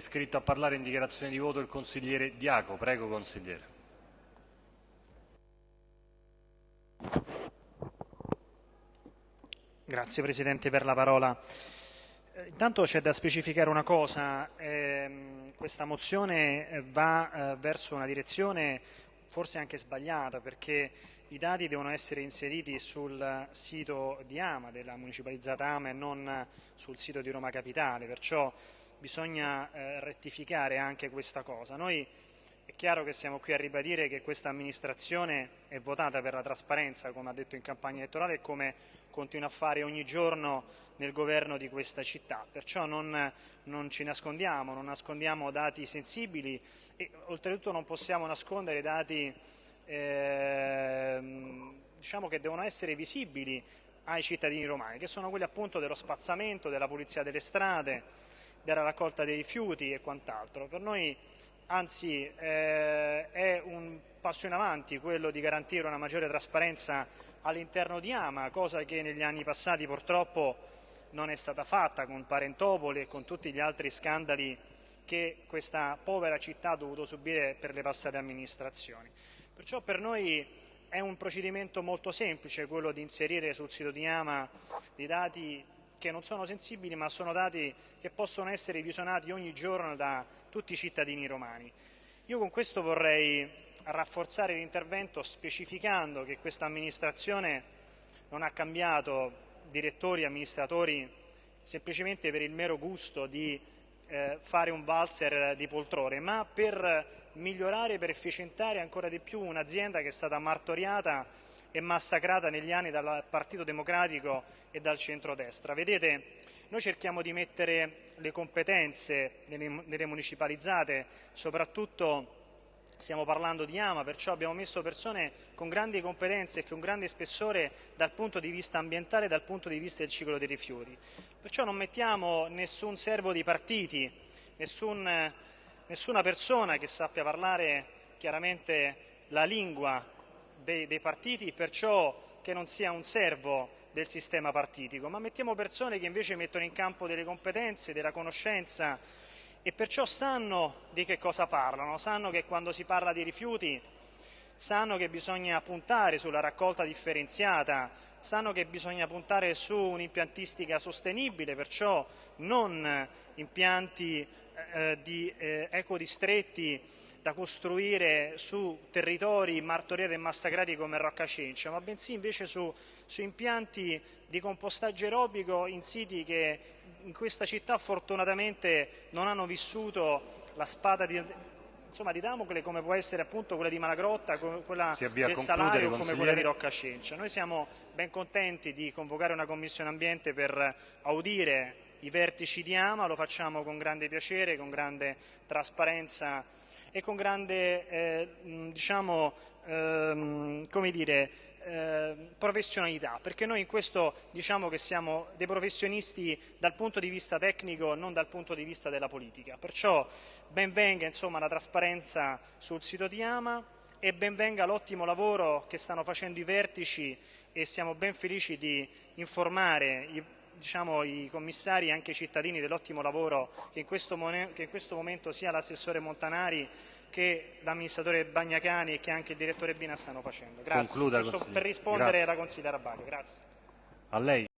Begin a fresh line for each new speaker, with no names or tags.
iscritto a parlare in dichiarazione di voto il consigliere Diaco. Prego, consigliere.
Grazie Presidente per la parola. Eh, intanto c'è da specificare una cosa, ehm, questa mozione eh, va eh, verso una direzione forse anche sbagliata perché i dati devono essere inseriti sul sito di Ama, della municipalizzata Ama e non sul sito di Roma Capitale, perciò bisogna eh, rettificare anche questa cosa. Noi è chiaro che siamo qui a ribadire che questa amministrazione è votata per la trasparenza, come ha detto in campagna elettorale, e come continua a fare ogni giorno nel governo di questa città. Perciò non, non ci nascondiamo, non nascondiamo dati sensibili e oltretutto non possiamo nascondere dati eh, diciamo che devono essere visibili ai cittadini romani, che sono quelli appunto dello spazzamento, della pulizia delle strade, della raccolta dei rifiuti e quant'altro. Per noi anzi eh, è un passo in avanti quello di garantire una maggiore trasparenza all'interno di Ama, cosa che negli anni passati purtroppo non è stata fatta con Parentopoli e con tutti gli altri scandali che questa povera città ha dovuto subire per le passate amministrazioni. Perciò per noi è un procedimento molto semplice quello di inserire sul sito di Ama dei dati che non sono sensibili ma sono dati che possono essere visionati ogni giorno da tutti i cittadini romani. Io con questo vorrei rafforzare l'intervento specificando che questa amministrazione non ha cambiato direttori e amministratori semplicemente per il mero gusto di eh, fare un valzer di poltrone, ma per migliorare, per efficientare ancora di più un'azienda che è stata martoriata e massacrata negli anni dal Partito Democratico e dal centrodestra. Vedete, noi cerchiamo di mettere le competenze nelle, nelle municipalizzate, soprattutto stiamo parlando di AMA, perciò abbiamo messo persone con grandi competenze e con grande spessore dal punto di vista ambientale e dal punto di vista del ciclo dei rifiuti. Perciò non mettiamo nessun servo di partiti, nessun nessuna persona che sappia parlare chiaramente la lingua dei, dei partiti, perciò che non sia un servo del sistema partitico, ma mettiamo persone che invece mettono in campo delle competenze, della conoscenza e perciò sanno di che cosa parlano, sanno che quando si parla di rifiuti sanno che bisogna puntare sulla raccolta differenziata, sanno che bisogna puntare su un'impiantistica sostenibile, perciò non impianti eh, di eh, ecodistretti da costruire su territori martoriati e massacrati come Rocca Cencia, ma bensì invece su, su impianti di compostaggio aerobico in siti che in questa città fortunatamente non hanno vissuto la spada di, insomma, di Damocle come può essere appunto quella di Malagrotta, quella del Salario o come quella di Rocca Cencia. Noi siamo ben contenti di convocare una commissione ambiente per audire i vertici di Ama, lo facciamo con grande piacere, con grande trasparenza e con grande eh, diciamo, ehm, dire, eh, professionalità, perché noi in questo diciamo che siamo dei professionisti dal punto di vista tecnico, non dal punto di vista della politica. Perciò benvenga insomma, la trasparenza sul sito di Ama e benvenga l'ottimo lavoro che stanno facendo i vertici e siamo ben felici di informare i diciamo, i commissari e anche i cittadini dell'ottimo lavoro che in, che in questo, momento sia l'assessore Montanari che l'amministratore Bagnacani e che anche il direttore Bina stanno facendo. Grazie.
Concluda,
per rispondere Grazie. alla consigliera Baglio. Grazie.
A lei.